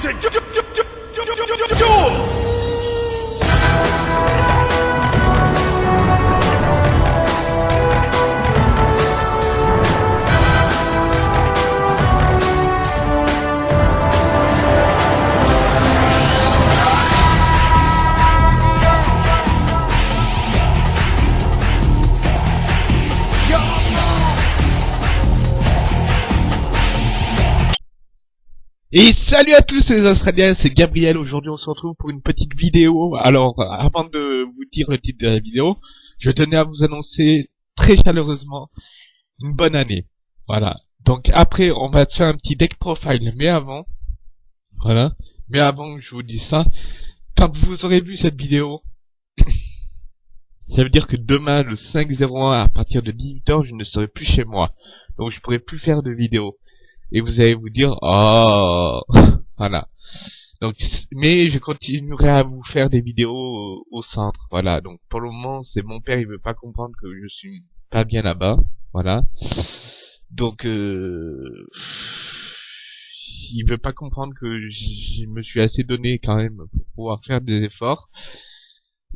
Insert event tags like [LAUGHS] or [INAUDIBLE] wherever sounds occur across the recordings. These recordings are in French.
to do. do, do. Et salut à tous les Australiens, c'est Gabriel. Aujourd'hui, on se retrouve pour une petite vidéo. Alors, avant de vous dire le titre de la vidéo, je tenais à vous annoncer très chaleureusement une bonne année. Voilà. Donc après, on va faire un petit deck profile. Mais avant, voilà. Mais avant que je vous dise ça, quand vous aurez vu cette vidéo, ça veut dire que demain, le 5-01, à partir de 18h, je ne serai plus chez moi. Donc je pourrai plus faire de vidéo et vous allez vous dire oh! [LAUGHS] Voilà donc mais je continuerai à vous faire des vidéos au, centre. Voilà. Donc pour le moment c'est mon père il veut pas comprendre que je suis pas bien là-bas. Voilà. Donc euh, il veut pas comprendre que je me suis assez donné quand même pour pouvoir faire des efforts.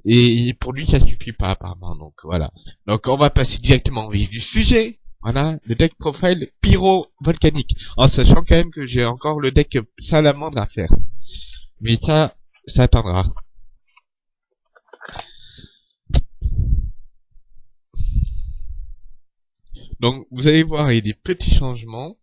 Et pour lui ça suffit pas apparemment. Donc voilà. Donc on va passer directement au vif du sujet voilà, le deck profile pyro-volcanique. En sachant quand même que j'ai encore le deck salamandre à faire. Mais ça, ça attendra. Donc, vous allez voir, il y a des petits changements.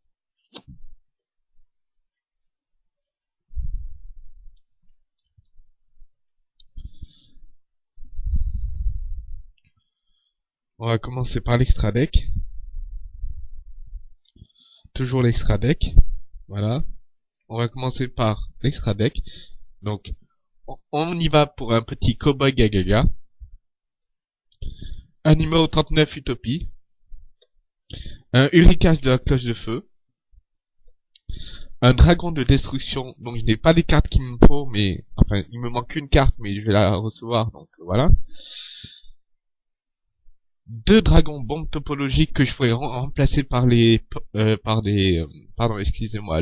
On va commencer par l'extra deck toujours l'extra deck. Voilà. On va commencer par l'extra deck. Donc, on y va pour un petit Cowboy Gagaga. Un numéro 39 Utopie. Un Uricage de la cloche de feu. Un dragon de destruction. Donc je n'ai pas les cartes qu'il me faut, mais enfin il me manque une carte, mais je vais la recevoir. Donc voilà deux dragons bombes topologiques que je pourrais remplacer par les euh, par des euh, pardon excusez-moi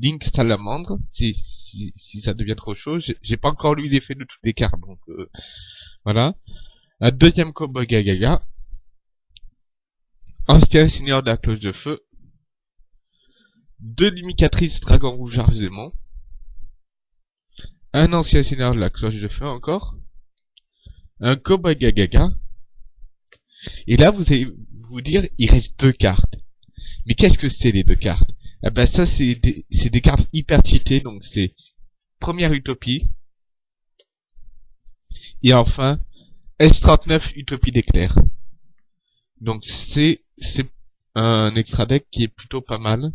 Link Salamandre si, si, si ça devient trop chaud. J'ai pas encore lu l'effet de toutes les cartes donc euh, voilà. Un deuxième combo Gagaga. Ancien seigneur de la cloche de feu. Deux limicatrices dragon rouge argément un ancien seigneur de la cloche de feu encore. Un Koba Gagaga et là, vous allez vous dire, il reste deux cartes. Mais qu'est-ce que c'est les deux cartes? Eh ben ça, c'est des, cartes hyper cheatées, donc c'est première utopie. Et enfin, S39 utopie d'éclair. Donc c'est c'est un extra deck qui est plutôt pas mal.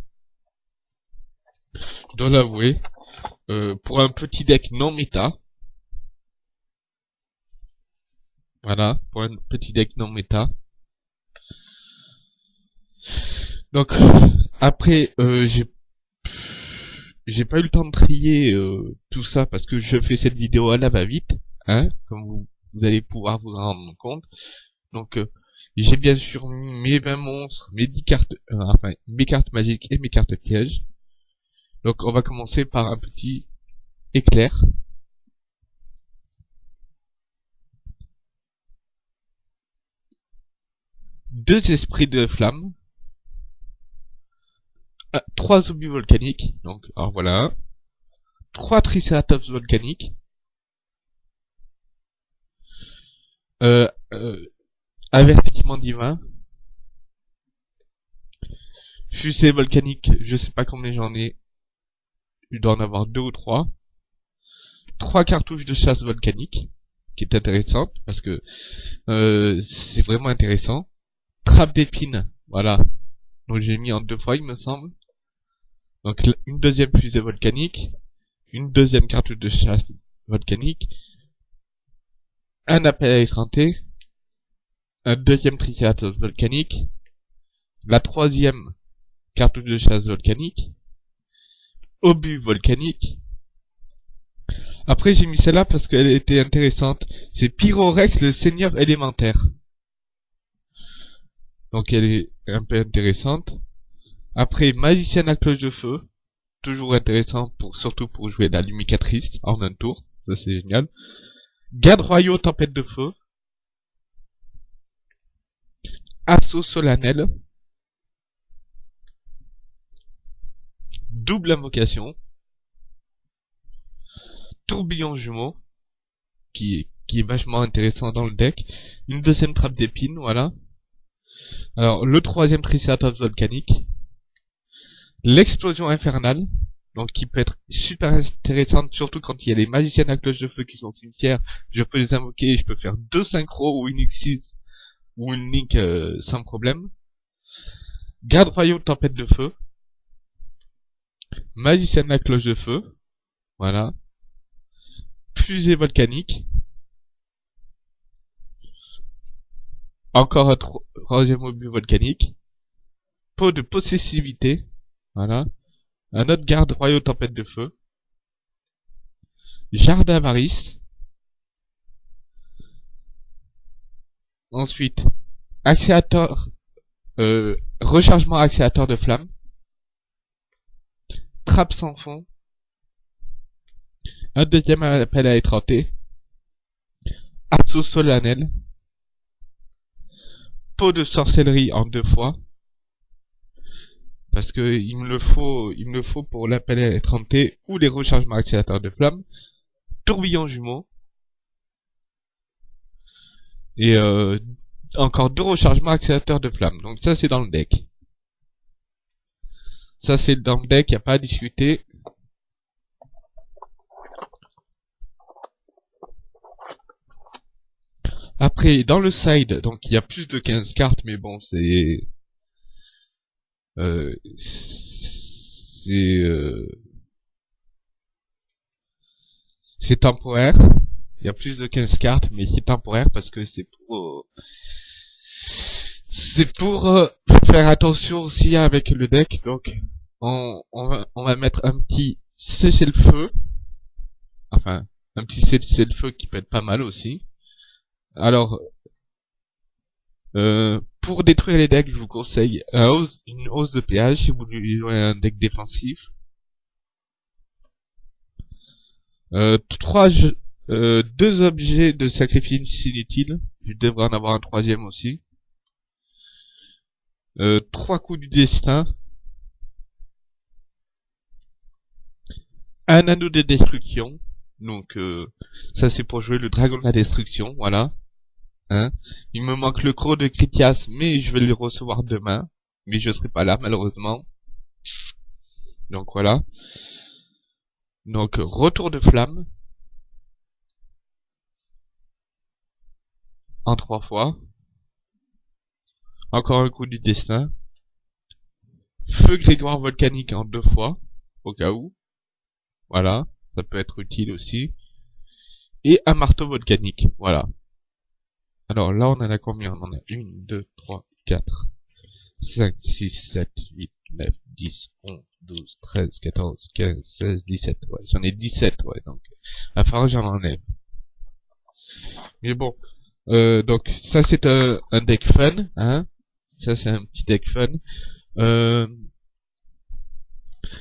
Je dois l'avouer. Euh, pour un petit deck non méta, Voilà, pour un petit deck non méta. Donc après euh, j'ai j'ai pas eu le temps de trier euh, tout ça parce que je fais cette vidéo à la va-vite, hein, comme vous, allez pouvoir vous en rendre compte. Donc euh, j'ai bien sûr mes 20 monstres, mes 10 cartes, enfin mes cartes magiques et mes cartes pièges. Donc on va commencer par un petit éclair. Deux esprits de flamme, euh, trois zombies volcaniques, donc alors voilà, trois triceratops volcaniques, euh, euh, avertissement divin, fusée volcanique, je sais pas combien j'en ai, il doit en avoir deux ou trois, trois cartouches de chasse volcanique, qui est intéressante, parce que euh, c'est vraiment intéressant, trappe d'épines, voilà. Donc j'ai mis en deux fois, il me semble. Donc une deuxième fusée volcanique, une deuxième carte de chasse volcanique, un appel à effronter, un deuxième triceratops volcanique, la troisième carte de chasse volcanique, obus volcanique. Après j'ai mis celle-là parce qu'elle était intéressante. C'est Pyrorex le seigneur élémentaire. Donc elle est un peu intéressante. Après, magicienne à cloche de feu. toujours intéressant pour surtout pour jouer la lumicatrice en un tour, ça c'est génial. Garde royaux tempête de feu. Assaut solennel. Double invocation. Tourbillon jumeau. Qui qui est vachement intéressant dans le deck. Une deuxième trappe d'épines, voilà. Alors, le troisième Triceratops volcanique. L'explosion infernale. Donc, qui peut être super intéressante, surtout quand il y a les magiciens à cloche de feu qui sont au cimetière. Je peux les invoquer, je peux faire deux synchros ou une X6 ou une link euh, sans problème. Garde royaux tempête de feu. Magicien à cloche de feu. Voilà. Fusée volcanique. Encore un troisième obus volcanique. Peau de possessivité. Voilà. Un autre garde royaux tempête de feu. Jardin avarice. Ensuite, accélérateur, euh, rechargement accélérateur de flamme. Trappe sans fond. Un deuxième appel à étrenter. Assaut solennel de sorcellerie en deux fois. Parce que il me le faut, il me faut pour l'appel à ou les rechargements accélérateurs de flamme. Tourbillon jumeau. Et euh, encore deux rechargements accélérateurs de flamme. Donc ça c'est dans le deck. Ça c'est dans le deck, il a pas à discuter. Après, dans le side, donc il y a plus de 15 cartes, mais bon, c'est... Euh, c'est... Euh, c'est temporaire. Il y a plus de 15 cartes, mais c'est temporaire parce que c'est pour... c'est pour euh, faire attention aussi avec le deck, donc on, on, va, on va mettre un petit cessez le feu. Enfin, un petit cessez le feu qui peut être pas mal aussi. Alors, euh, pour détruire les decks, je vous conseille une hausse de péage si vous jouez un deck défensif. Euh, trois euh, deux objets de sacrifice inutiles. Je devrais en avoir un troisième aussi. Euh, trois coups du destin. Un anneau de destruction. Donc euh, ça c'est pour jouer le dragon de la destruction, voilà. Hein Il me manque le croc de Critias, mais je vais le recevoir demain. Mais je serai pas là, malheureusement. Donc voilà. Donc, retour de flamme. En trois fois. Encore un coup du destin. Feu grégoire volcanique en deux fois. Au cas où. Voilà. Ça peut être utile aussi. Et un marteau volcanique. Voilà. Alors là, on en a combien? On en a 1, 2, 3, 4, 5, 6, 7, 8, 9, 10, 11, 12, 13, 14, 15, 16, 17. Ouais, j'en ai 17, ouais, donc à falloir j'en enlève. Mais bon, euh, donc ça c'est un, un, deck fun, hein. Ça c'est un petit deck fun. Euh,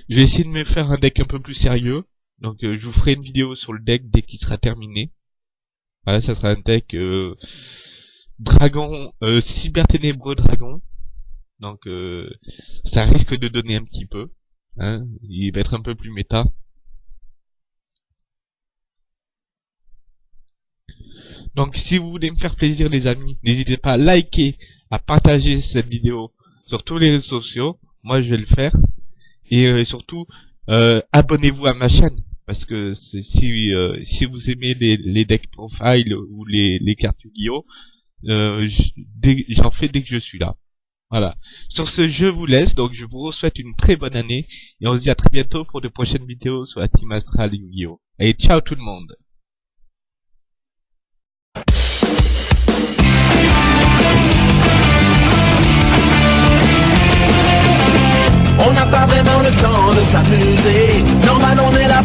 je vais essayer de me faire un deck un peu plus sérieux. Donc euh, je vous ferai une vidéo sur le deck dès qu'il sera terminé. Voilà, ça sera un deck euh, dragon, euh, cyber ténébreux dragon. Donc euh, ça risque de donner un petit peu. Hein, il va être un peu plus méta. Donc si vous voulez me faire plaisir les amis, n'hésitez pas à liker, à partager cette vidéo sur tous les réseaux sociaux. Moi je vais le faire. Et euh, surtout, abonnez-vous à ma chaîne parce que si euh, si vous aimez les, les deck profile ou les, les cartes Yu-Gi-Oh, euh, j'en fais dès que je suis là. Voilà. Sur ce, je vous laisse. Donc, je vous souhaite une très bonne année et on se dit à très bientôt pour de prochaines vidéos sur la Team Astral Yu-Gi-Oh. Et ciao tout le monde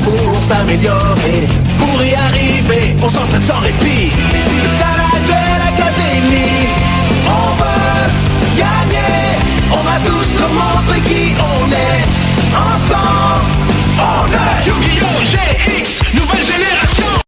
pour s'améliorer. Pour y arriver, on s'entraîne sans répit. C'est ça la Duel Académie. On veut gagner. On va tous nous montrer qui on est. Ensemble, on est Yu-Gi-Oh! GX,